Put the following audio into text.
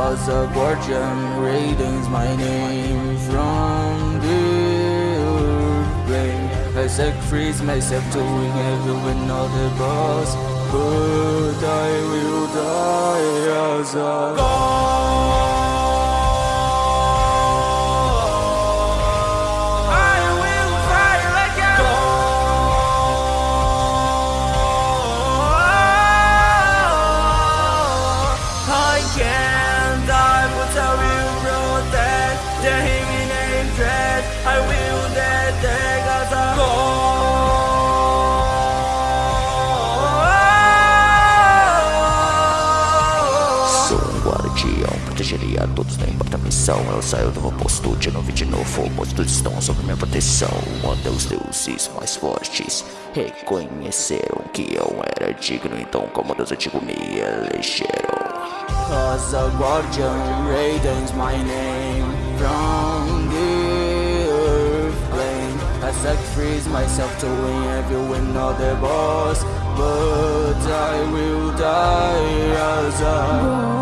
As a guardian readings my name from the plane I sacrifice myself to win of the boss But I will die as a god guardião, protegeria todos, não importa missão. Eu saio do meu posto de novo e de novo. Monstros estão sob minha proteção. Até os deuses mais fortes. Reconheceram que eu era digno Então como Deus antigo me elegeram. As a guardian radiance my name from the earth plane. I sacrifice myself to win every win of the boss But I will die as a